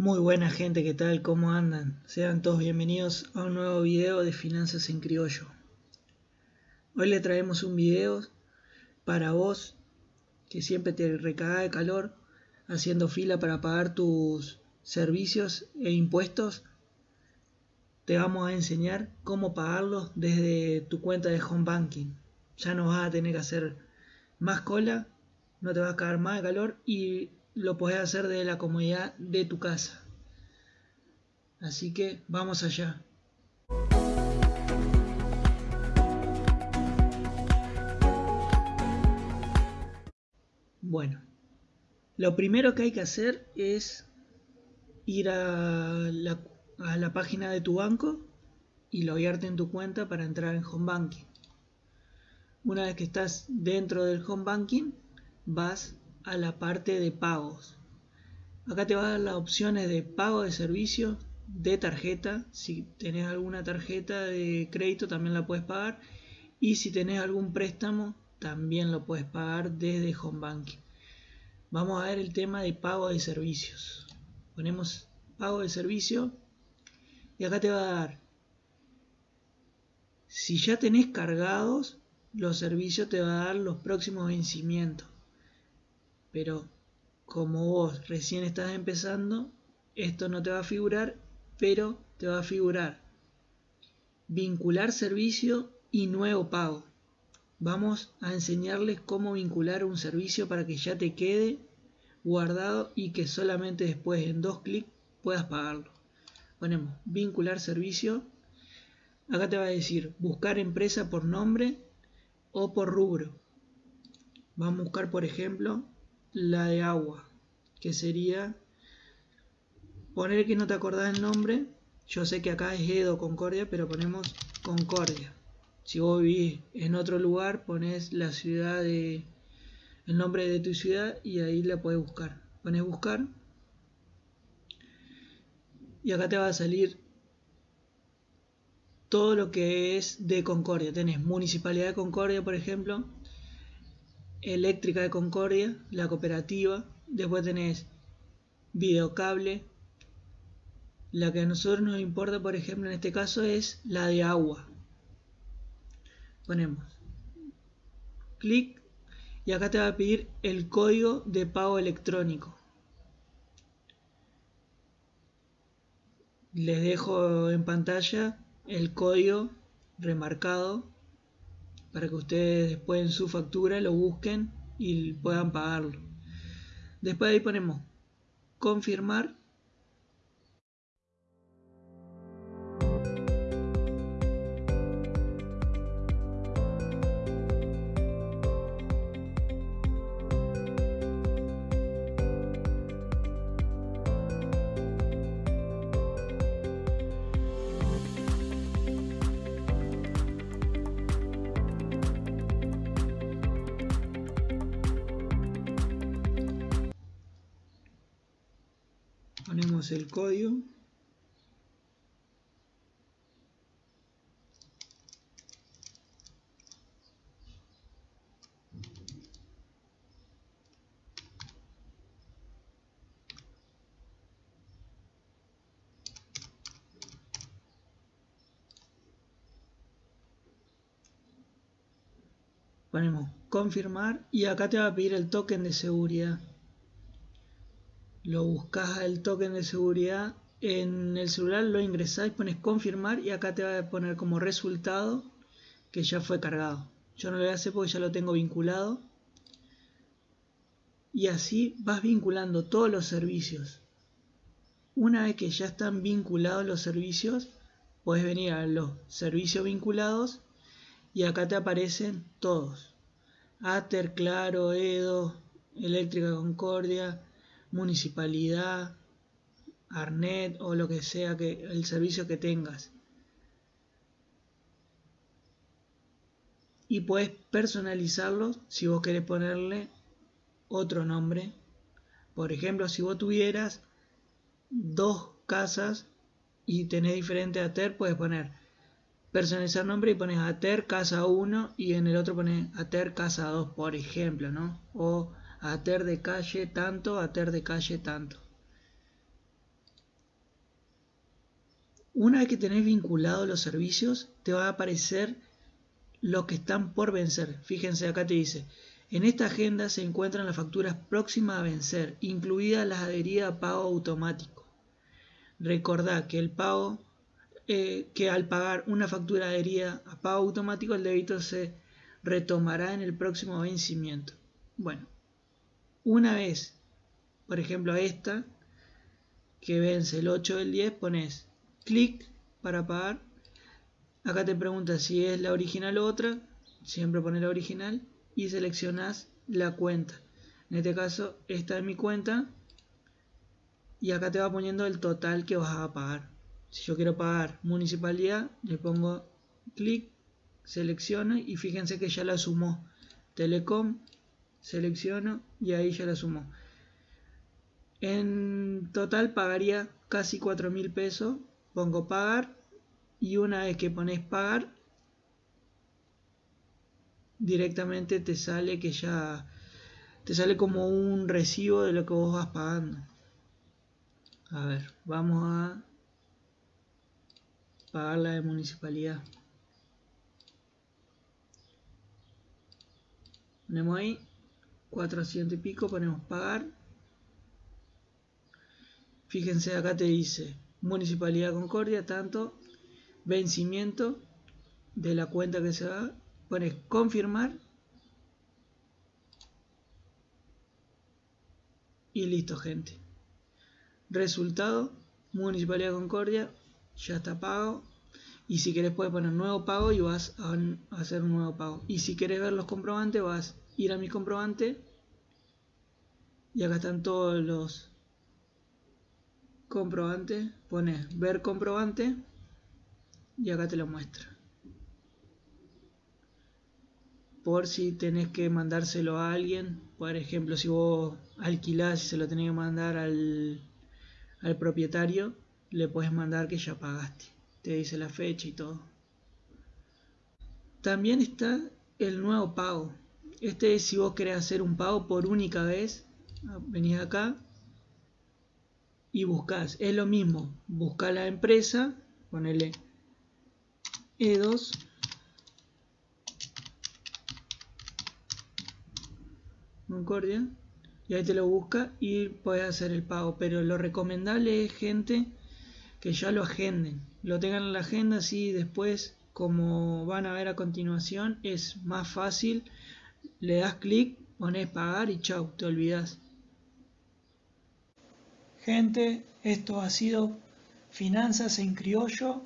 Muy buena gente, ¿qué tal? ¿Cómo andan? Sean todos bienvenidos a un nuevo video de Finanzas en Criollo. Hoy le traemos un video para vos que siempre te recaga de calor haciendo fila para pagar tus servicios e impuestos. Te vamos a enseñar cómo pagarlos desde tu cuenta de home banking. Ya no vas a tener que hacer más cola, no te vas a caer más de calor y lo puedes hacer desde la comodidad de tu casa. Así que vamos allá. Bueno, lo primero que hay que hacer es ir a la, página de tu banco y loguearte en tu cuenta para entrar en Home Banking. Una vez que estás dentro del Home Banking, vas a la parte de pagos. Acá te va a dar las opciones de pago de servicio, de tarjeta. Si tenés alguna tarjeta de crédito también la puedes pagar. Y si tenés algún préstamo también lo puedes pagar desde Home. Vamos a ver el tema de pago de servicios. Ponemos pago de servicio y acá te va a dar si ya tenés cargados los servicios te va a dar los próximos vencimientos pero como vos recién estás empezando, esto no te va a figurar, pero te va a figurar vincular servicio y nuevo pago. Vamos a enseñarles cómo vincular un servicio para que ya te quede guardado y que solamente después en dos clics puedas pagarlo. Ponemos vincular servicio. Acá te va a decir buscar empresa por nombre o por rubro. Vamos a buscar por ejemplo la de agua, que sería poner que no te acordás el nombre. Yo sé que acá es Edo Concordia, pero ponemos Concordia. Si vos vivís en otro lugar, pones la ciudad de el nombre de tu ciudad y ahí la puedes buscar. Pones buscar y acá te va a salir todo lo que es de Concordia. Tenés Municipalidad de Concordia, por ejemplo, Eléctrica de Concordia, la cooperativa. Después tenés videocable. La que a nosotros nos importa, por ejemplo, en este caso es la de agua. Ponemos clic y acá te va a pedir el código de pago electrónico. Les dejo en pantalla el código remarcado para que ustedes después en su factura lo busquen y puedan pagarlo. Después ahí ponemos confirmar el código. Ponemos confirmar y acá te va a pedir el token de seguridad lo buscas el token de seguridad en el celular, lo ingresás, pones confirmar y acá te va a poner como resultado que ya fue cargado. Yo no lo voy a hacer porque ya lo tengo vinculado. Y así vas vinculando todos los servicios. Una vez que ya están vinculados los servicios, puedes venir a los servicios vinculados y acá te aparecen todos. Ater, Claro, Edo, Eléctrica Concordia, municipalidad, Arnet o lo que sea que el servicio que tengas. Y puedes personalizarlo si vos querés ponerle otro nombre. Por ejemplo, si vos tuvieras dos casas y tenés diferente ATER, puedes poner personalizar nombre y pones ATER casa 1 y en el otro pones ATER casa 2, por ejemplo, ¿no? O a ter de calle tanto, a ter de calle tanto. Una vez que tenés vinculados los servicios, te va a aparecer los que están por vencer. Fíjense, acá te dice, en esta agenda se encuentran las facturas próximas a vencer, incluidas las adheridas a pago automático. Recordá que el pago, eh, que al pagar una factura adherida a pago automático, el débito se retomará en el próximo vencimiento. Bueno, una vez, por ejemplo, esta, que vence el 8 del 10, pones clic para pagar. Acá te pregunta si es la original o otra. Siempre pones la original y seleccionas la cuenta. En este caso, esta es mi cuenta. Y acá te va poniendo el total que vas a pagar. Si yo quiero pagar municipalidad, le pongo clic, selecciono y fíjense que ya la sumó. Telecom, selecciono y ahí ya la sumó. En total pagaría casi 4 mil pesos pongo pagar y una vez que pones pagar directamente te sale que ya te sale como un recibo de lo que vos vas pagando. A ver vamos a pagar la de municipalidad. Ponemos ahí 400 y pico ponemos pagar fíjense acá te dice Municipalidad Concordia, tanto vencimiento de la cuenta que se va, pones confirmar y listo gente. Resultado, Municipalidad Concordia, ya está pago. Y si querés puedes poner nuevo pago y vas a hacer un nuevo pago. Y si querés ver los comprobantes, vas ir a mi comprobante. Y acá están todos los comprobante, pones ver comprobante y acá te lo muestra. Por si tenés que mandárselo a alguien, por ejemplo, si vos alquilás y se lo tenés que mandar al, al propietario, le puedes mandar que ya pagaste. Te dice la fecha y todo. También está el nuevo pago. Este es si vos querés hacer un pago por única vez. Venís acá, y buscas, es lo mismo, busca la empresa, ponele E2 Concordia. Y ahí te lo busca y puedes hacer el pago, pero lo recomendable es gente que ya lo agenden, lo tengan en la agenda así después como van a ver a continuación es más fácil, le das clic, pones pagar y chau, te olvidas. Gente, esto ha sido Finanzas en Criollo.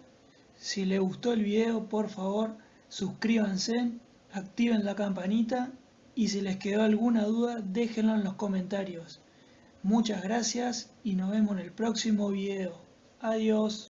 Si les gustó el video, por favor, suscríbanse, activen la campanita y si les quedó alguna duda, déjenla en los comentarios. Muchas gracias y nos vemos en el próximo video. Adiós.